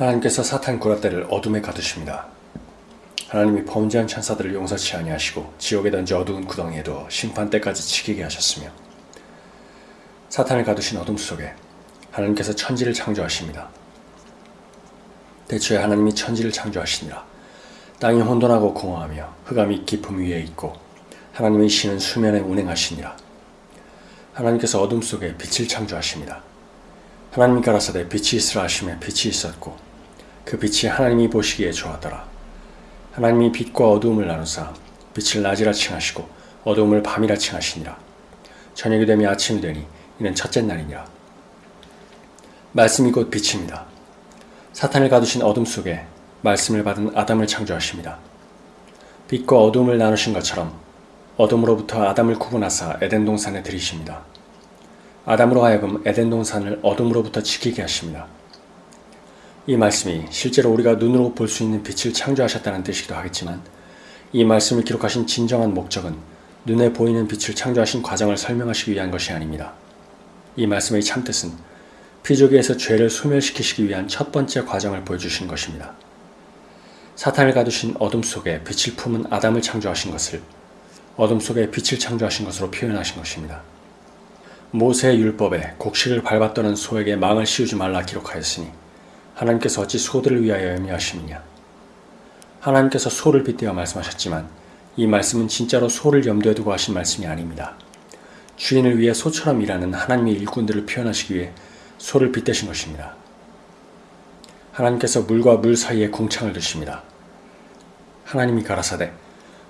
하나님께서 사탄 구라떼를 어둠에 가두십니다. 하나님이 범죄한 천사들을 용서치 아니하시고 지옥에 던져 어두운 구덩이에 두어 심판 때까지 지키게 하셨으며 사탄을 가두신 어둠 속에 하나님께서 천지를 창조하십니다. 대초에 하나님이 천지를 창조하시니라. 땅이 혼돈하고 공허하며 흑암이 깊음 위에 있고 하나님의 신은 수면에 운행하시니라. 하나님께서 어둠 속에 빛을 창조하십니다. 하나님이 가라사대 빛이 있으라 하시며 빛이 있었고 그 빛이 하나님이 보시기에 좋았더라. 하나님이 빛과 어두움을 나누사 빛을 낮이라 칭하시고 어두움을 밤이라 칭하시니라. 저녁이 되며 아침이 되니 이는 첫째 날이니라. 말씀이 곧 빛입니다. 사탄을 가두신 어둠 속에 말씀을 받은 아담을 창조하십니다. 빛과 어둠을 나누신 것처럼 어둠으로부터 아담을 구분하사 에덴 동산에 들이십니다. 아담으로 하여금 에덴 동산을 어둠으로부터 지키게 하십니다. 이 말씀이 실제로 우리가 눈으로 볼 수 있는 빛을 창조하셨다는 뜻이기도 하겠지만 이 말씀을 기록하신 진정한 목적은 눈에 보이는 빛을 창조하신 과정을 설명하시기 위한 것이 아닙니다. 이 말씀의 참뜻은 피조기에서 죄를 소멸시키시기 위한 첫 번째 과정을 보여주신 것입니다. 사탄을 가두신 어둠 속에 빛을 품은 아담을 창조하신 것을 어둠 속에 빛을 창조하신 것으로 표현하신 것입니다. 모세의 율법에 곡식을 밟았더는 소에게 망을 씌우지 말라 기록하였으니 하나님께서 어찌 소들을 위하여 염려하시느냐. 하나님께서 소를 빗대어 말씀하셨지만 이 말씀은 진짜로 소를 염두에 두고 하신 말씀이 아닙니다. 주인을 위해 소처럼 일하는 하나님의 일꾼들을 표현하시기 위해 소를 빗대신 것입니다. 하나님께서 물과 물 사이에 궁창을 두십니다. 하나님이 가라사대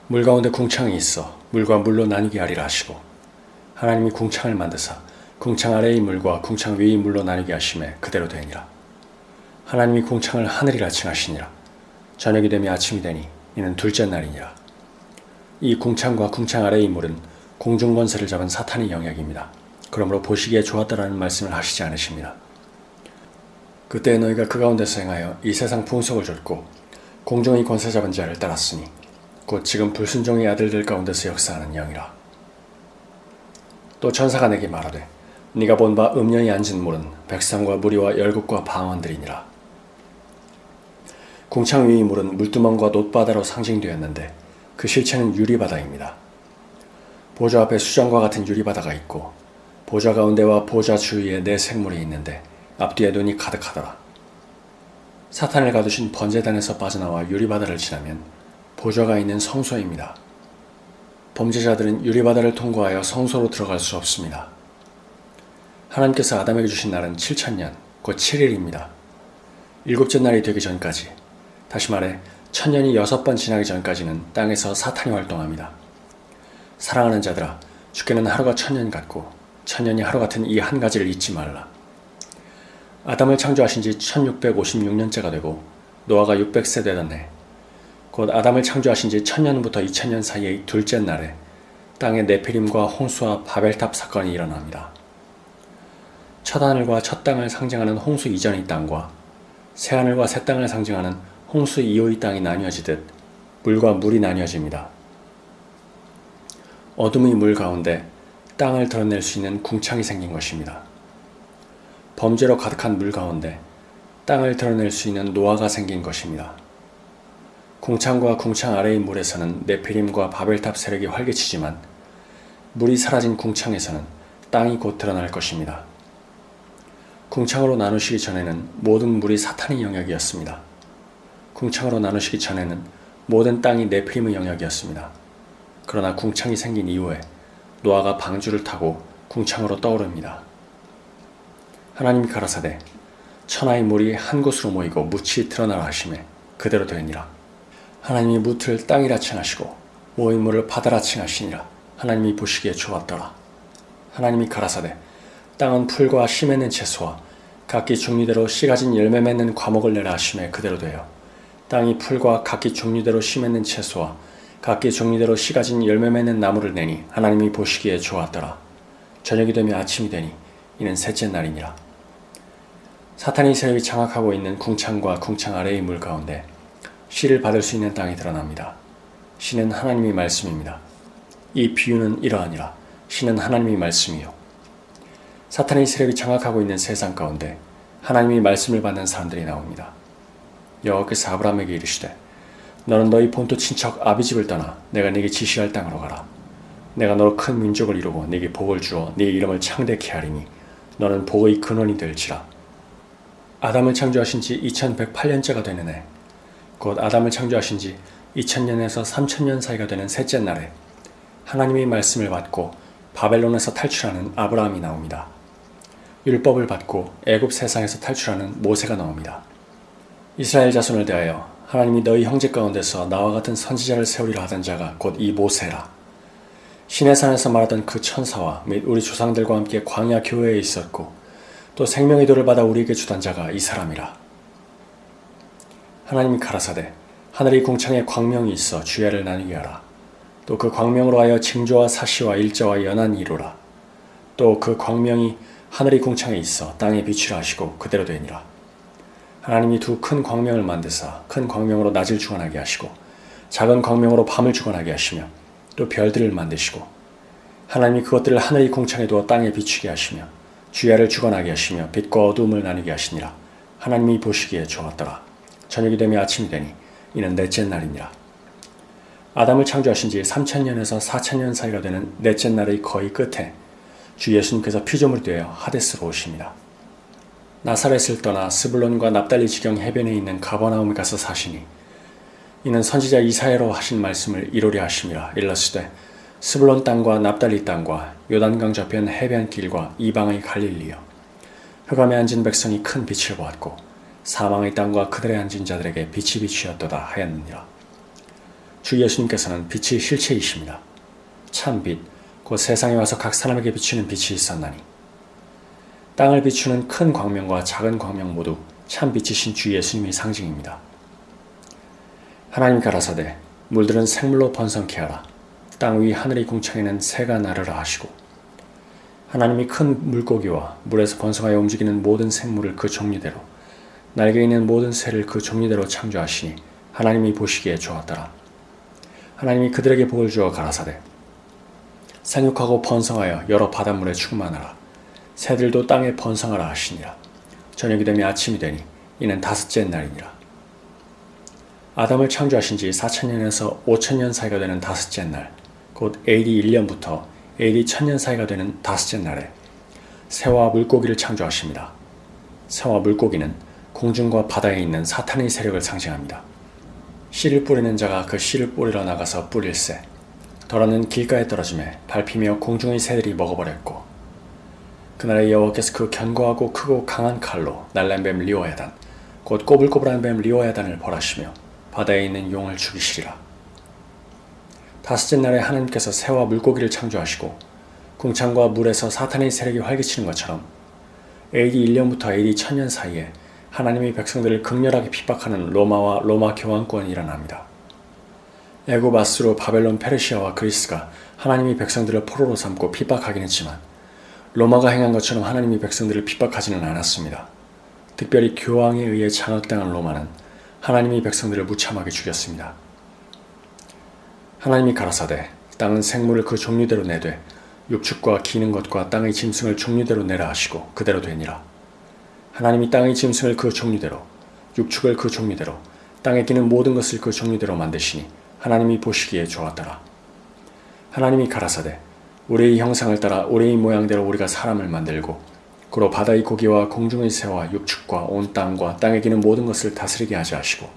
물 가운데 궁창이 있어 물과 물로 나뉘게 하리라 하시고 하나님이 궁창을 만드사 궁창 아래의 물과 궁창 위의 물로 나뉘게 하심에 그대로 되니라. 하나님이 궁창을 하늘이라 칭하시니라. 저녁이 되며 아침이 되니 이는 둘째 날이니라. 이 궁창과 궁창 아래의 물은 공중 권세를 잡은 사탄의 영역입니다. 그러므로 보시기에 좋았다라는 말씀을 하시지 않으십니다. 그때 너희가 그 가운데서 행하여 이 세상 풍속을 줬고 공중의 권세 잡은 자를 따랐으니 곧 지금 불순종의 아들들 가운데서 역사하는 영이라. 또 천사가 내게 말하되 네가 본 바 음녀이 앉은 물은 백성과 무리와 열국과 방언들이니라. 궁창 위의 물은 물두멍과 놋바다로 상징되었는데 그 실체는 유리바다입니다. 보좌 앞에 수정과 같은 유리바다가 있고 보좌 가운데와 보좌 주위에 네 생물이 있는데 앞뒤에 눈이 가득하더라. 사탄을 가두신 번제단에서 빠져나와 유리바다를 지나면 보좌가 있는 성소입니다. 범죄자들은 유리바다를 통과하여 성소로 들어갈 수 없습니다. 하나님께서 아담에게 주신 날은 7천년, 곧 7일입니다. 일곱째 날이 되기 전까지, 다시 말해 천년이 여섯 번 지나기 전까지는 땅에서 사탄이 활동합니다. 사랑하는 자들아, 주께는 하루가 천년 같고 천년이 하루 같은 이 한 가지를 잊지 말라. 아담을 창조하신 지 1656년째가 되고 노아가 600세 되던 해, 곧 아담을 창조하신 지 천년부터 2000년 사이의 둘째 날에 땅의 네피림과 홍수와 바벨탑 사건이 일어납니다. 첫 하늘과 첫 땅을 상징하는 홍수 이전의 땅과 새 하늘과 새 땅을 상징하는 홍수 이후의 땅이 나뉘어지듯 물과 물이 나뉘어집니다. 어둠의 물 가운데 땅을 드러낼 수 있는 궁창이 생긴 것입니다. 범죄로 가득한 물 가운데 땅을 드러낼 수 있는 노아가 생긴 것입니다. 궁창과 궁창 아래의 물에서는 네피림과 바벨탑 세력이 활개치지만 물이 사라진 궁창에서는 땅이 곧 드러날 것입니다. 궁창으로 나누시기 전에는 모든 물이 사탄의 영역이었습니다. 궁창으로 나누시기 전에는 모든 땅이 네피림의 영역이었습니다. 그러나 궁창이 생긴 이후에 노아가 방주를 타고 궁창으로 떠오릅니다. 하나님이 가라사대 천하의 물이 한 곳으로 모이고 묻이 드러나라 하심에 그대로 되니라. 하나님이 묻을 땅이라 칭하시고 모인 물을 바다라 칭하시니라. 하나님이 보시기에 좋았더라. 하나님이 가라사대 땅은 풀과 씨 맺는 채소와 각기 종류대로 씨 가진 열매 맺는 과목을 내라 하심에 그대로 되어 땅이 풀과 각기 종류대로 씨 맺는 채소와 각기 종류대로 씨 가진 열매 맺는 나무를 내니 하나님이 보시기에 좋았더라. 저녁이 되며 아침이 되니 이는 셋째 날이니라. 사탄이 세력이 장악하고 있는 궁창과 궁창 아래의 물 가운데 씨를 받을 수 있는 땅이 드러납니다. 씨는 하나님의 말씀입니다. 이 비유는 이러하니라. 씨는 하나님의 말씀이요. 사탄의 세력이 장악하고 있는 세상 가운데 하나님의 말씀을 받는 사람들이 나옵니다. 여호와께서 아브라함에게 이르시되 너는 너희 본토 친척 아비집을 떠나 내가 네게 지시할 땅으로 가라. 내가 너로 큰 민족을 이루고 네게 복을 주어 네 이름을 창대케 하리니 너는 복의 근원이 될지라. 아담을 창조하신 지 2108년째가 되는 해, 곧 아담을 창조하신 지 2000년에서 3000년 사이가 되는 셋째 날에 하나님의 말씀을 받고 바벨론에서 탈출하는 아브라함이 나옵니다. 율법을 받고 애굽 세상에서 탈출하는 모세가 나옵니다. 이스라엘 자손을 대하여 하나님이 너희 형제 가운데서 나와 같은 선지자를 세우리라 하던 자가 곧 이 모세라. 신의 산에서 말하던 그 천사와 및 우리 조상들과 함께 광야 교회에 있었고 또 생명의 도를 받아 우리에게 주던 자가 이 사람이라. 하나님이 가라사대 하늘의 궁창에 광명이 있어 주야를 나누게 하라. 또 그 광명으로 하여 징조와 사시와 일자와 연한 이루라. 또 그 광명이 하늘의 궁창에 있어 땅에 비추라 하시고 그대로 되니라. 하나님이 두 큰 광명을 만드사 큰 광명으로 낮을 주관하게 하시고 작은 광명으로 밤을 주관하게 하시며 또 별들을 만드시고 하나님이 그것들을 하늘의 궁창에 두어 땅에 비추게 하시며 주야를 주관하게 하시며 빛과 어두움을 나누게 하시니라. 하나님이 보시기에 좋았더라. 저녁이 되며 아침이 되니 이는 넷째 날이니라. 아담을 창조하신 지 3천년에서 4천년 사이가 되는 넷째 날의 거의 끝에 주 예수님께서 피조물 되어 하데스로 오십니다. 나사렛을 떠나 스불론과 납달리 지경 해변에 있는 가버나움에 가서 사시니 이는 선지자 이사야로 하신 말씀을 이루려 하심이라 일러스되 스불론 땅과 납달리 땅과 요단강 저편 해변길과 이방의 갈릴리여. 흑암에 앉은 백성이 큰 빛을 보았고 사망의 땅과 그들의 앉은 자들에게 빛이 비추었도다 하였느니라. 주 예수님께서는 빛이 실체이십니다. 참 빛, 곧 세상에 와서 각 사람에게 비추는 빛이 있었나니 땅을 비추는 큰 광명과 작은 광명 모두 참 빛이신 주 예수님의 상징입니다. 하나님 가라사대 물들은 생물로 번성케 하라. 땅 위 하늘의 궁창에는 새가 나르라 하시고 하나님이 큰 물고기와 물에서 번성하여 움직이는 모든 생물을 그 종류대로 날개 있는 모든 새를 그 종류대로 창조하시니 하나님이 보시기에 좋았더라. 하나님이 그들에게 복을 주어 가라사대 생육하고 번성하여 여러 바닷물에 충만하라. 새들도 땅에 번성하라 하시니라. 저녁이 되면 아침이 되니 이는 다섯째 날이니라. 아담을 창조하신 지 4천년에서 5천년 사이가 되는 다섯째 날, 곧 AD 1년부터 AD 1000년 사이가 되는 다섯째 날에 새와 물고기를 창조하십니다. 새와 물고기는 공중과 바다에 있는 사탄의 세력을 상징합니다. 씨를 뿌리는 자가 그 씨를 뿌리러 나가서 뿌릴새, 덜어는 길가에 떨어짐에 밟히며 공중의 새들이 먹어버렸고 그날의 여호와께서 그 견고하고 크고 강한 칼로 날란 뱀 리오야단 곧 꼬불꼬불한 뱀 리오야단을 벌하시며 바다에 있는 용을 죽이시리라. 다섯째 날에 하나님께서 새와 물고기를 창조하시고 궁창과 물에서 사탄의 세력이 활개치는 것처럼 AD 1년부터 AD 1000년 사이에 하나님의 백성들을 극렬하게 핍박하는 로마와 로마 교황권이 일어납니다. 아수르 바벨론 페르시아와 그리스가 하나님의 백성들을 포로로 삼고 핍박하긴 했지만 로마가 행한 것처럼 하나님의 백성들을 핍박하지는 않았습니다. 특별히 교황에 의해 장악당한 로마는 하나님의 백성들을 무참하게 죽였습니다. 하나님이 가라사대 땅은 생물을 그 종류대로 내되 육축과 기는 것과 땅의 짐승을 종류대로 내라 하시고 그대로 되니라. 하나님이 땅의 짐승을 그 종류대로 육축을 그 종류대로 땅에 기는 모든 것을 그 종류대로 만드시니 하나님이 보시기에 좋았더라. 하나님이 가라사대 우리의 형상을 따라 우리의 모양대로 우리가 사람을 만들고 그로 바다의 고기와 공중의 새와 육축과 온 땅과 땅에 기는 모든 것을 다스리게 하자 하시고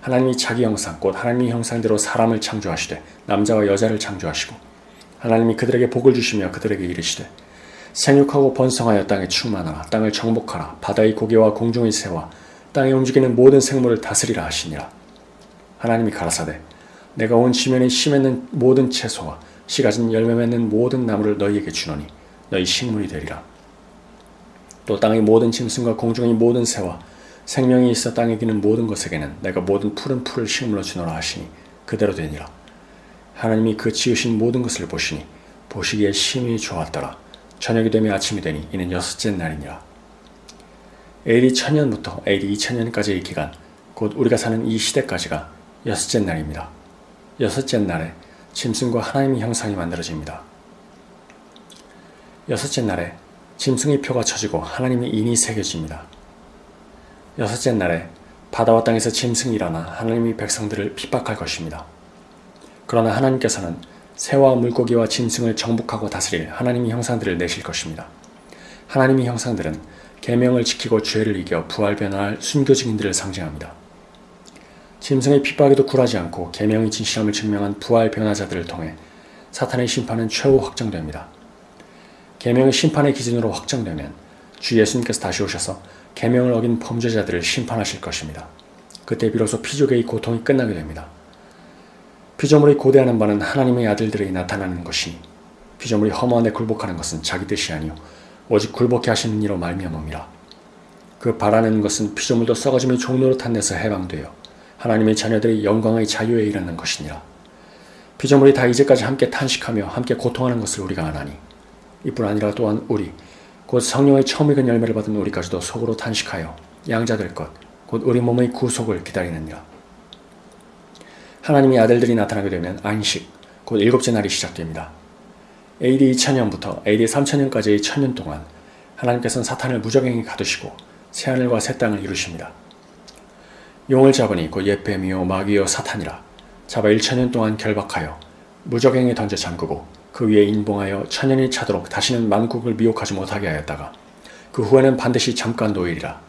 하나님이 자기 형상 곧 하나님의 형상대로 사람을 창조하시되 남자와 여자를 창조하시고 하나님이 그들에게 복을 주시며 그들에게 이르시되 생육하고 번성하여 땅에 충만하라 땅을 정복하라 바다의 고기와 공중의 새와 땅에 움직이는 모든 생물을 다스리라 하시니라. 하나님이 가라사대 내가 온 지면에 씨 맺는 모든 채소와 씨 가진 열매 맺는 모든 나무를 너희에게 주노니 너희 식물이 되리라 또 땅의 모든 짐승과 공중의 모든 새와 생명이 있어 땅에 기는 모든 것에게는 내가 모든 푸른 풀을 식물로 주노라 하시니 그대로 되니라. 하나님이 그 지으신 모든 것을 보시니 보시기에 심히 좋았더라. 저녁이 되며 아침이 되니 이는 여섯째 날이니라. AD 1000년부터 AD 2000년까지의 기간, 곧 우리가 사는 이 시대까지가 여섯째 날입니다. 여섯째 날에 짐승과 하나님의 형상이 만들어집니다. 여섯째 날에 짐승의 표가 쳐지고 하나님의 인이 새겨집니다. 여섯째 날에 바다와 땅에서 짐승이 일어나 하나님의 백성들을 핍박할 것입니다. 그러나 하나님께서는 새와 물고기와 짐승을 정복하고 다스릴 하나님의 형상들을 내실 것입니다. 하나님의 형상들은 계명을 지키고 죄를 이겨 부활 변화할 순교 증인들을 상징합니다. 짐승의 핍박에도 굴하지 않고 계명의 진실함을 증명한 부활 변화자들을 통해 사탄의 심판은 최후 확정됩니다. 계명의 심판의 기준으로 확정되면 주 예수님께서 다시 오셔서 계명을 어긴 범죄자들을 심판하실 것입니다. 그때 비로소 피조계의 고통이 끝나게 됩니다. 피조물이 고대하는 바는 하나님의 아들들이 나타나는 것이니 피조물이 허무한데 굴복하는 것은 자기 뜻이 아니요 오직 굴복해 하시는 이로 말미암음이라. 그 바라는 것은 피조물도 썩어짐의 종로로 탄내서 해방되어 하나님의 자녀들이 영광의 자유에 이르는 것이니라. 피조물이 다 이제까지 함께 탄식하며 함께 고통하는 것을 우리가 아나니 이뿐 아니라 또한 우리 곧 성령의 처음 익은 열매를 받은 우리까지도 속으로 탄식하여 양자될 것 곧 우리 몸의 구속을 기다리느니라. 하나님의 아들들이 나타나게 되면 안식 곧 일곱째 날이 시작됩니다. AD 2000년부터 AD 3000년까지의 천년 동안 하나님께서는 사탄을 무적행에 가두시고 새하늘과 새 땅을 이루십니다. 용을 잡으니 곧 예뱀이요 마귀요 사탄이라. 잡아 1천년 동안 결박하여 무적행에 던져 잠그고 그 위에 인봉하여 천년이 차도록 다시는 만국을 미혹하지 못하게 하였다가 그 후에는 반드시 잠깐 노일이라.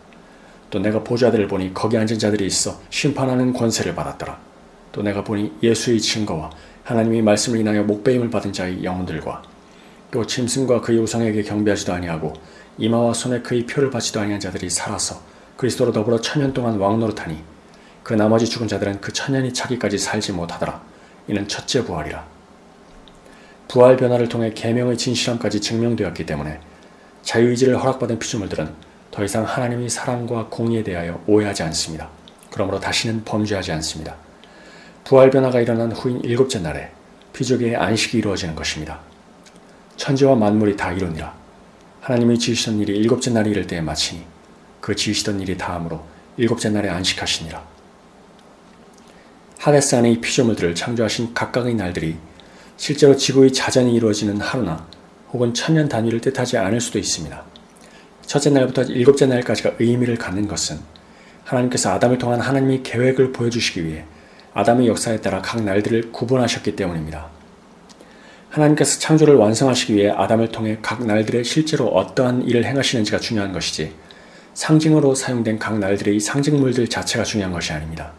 또 내가 보좌들을 보니 거기 앉은 자들이 있어 심판하는 권세를 받았더라. 또 내가 보니 예수의 증거와 하나님의 말씀을 인하여 목배임을 받은 자의 영혼들과 또 짐승과 그의 우상에게 경배하지도 아니하고 이마와 손에 그의 표를 받지도 아니한 자들이 살아서 그리스도로 더불어 천년 동안 왕노릇하니 그 나머지 죽은 자들은 그 천년이 차기까지 살지 못하더라. 이는 첫째 부활이라. 부활 변화를 통해 계명의 진실함까지 증명되었기 때문에 자유의지를 허락받은 피조물들은 더 이상 하나님의 사랑과 공의에 대하여 오해하지 않습니다. 그러므로 다시는 범죄하지 않습니다. 부활 변화가 일어난 후인 일곱째 날에 피조계의 안식이 이루어지는 것입니다. 천지와 만물이 다 이루니라. 하나님이 지으시던 일이 일곱째 날이 이를 때에 마치니 그 지으시던 일이 다음으로 일곱째 날에 안식하시니라. 하데스 안의 피조물들을 창조하신 각각의 날들이 실제로 지구의 자전이 이루어지는 하루나 혹은 천년 단위를 뜻하지 않을 수도 있습니다. 첫째 날부터 일곱째 날까지가 의미를 갖는 것은 하나님께서 아담을 통한 하나님의 계획을 보여주시기 위해 아담의 역사에 따라 각 날들을 구분하셨기 때문입니다. 하나님께서 창조를 완성하시기 위해 아담을 통해 각 날들에 실제로 어떠한 일을 행하시는지가 중요한 것이지 상징으로 사용된 각 날들의 상징물들 자체가 중요한 것이 아닙니다.